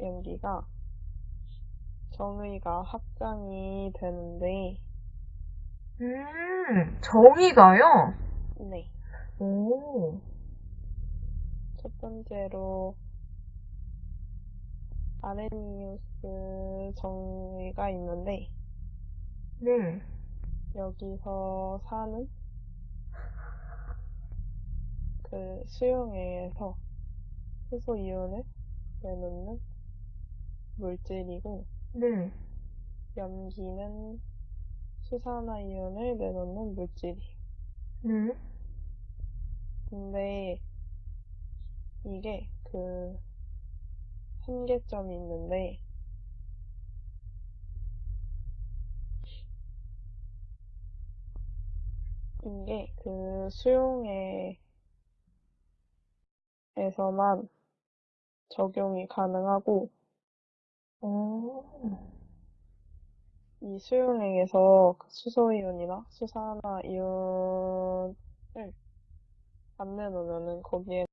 연기가 정의가 확장이 되는데, 음, 정의가요? 네. 오, 첫 번째로 아레니우스 정의가 있는데, 네. 여기서 사는 그 수용액에서 수소 이온을 내놓는 물질이고, 네. 염기는 수산화 이온을 내놓는 물질이에요. 네. 근데 이게 그 한계점이 있는데 이게 그 수용액에서만 적용이 가능하고 오, 이 수용액에서 그 수소이온이나 수산화 이온을 안 내놓으면은 거기에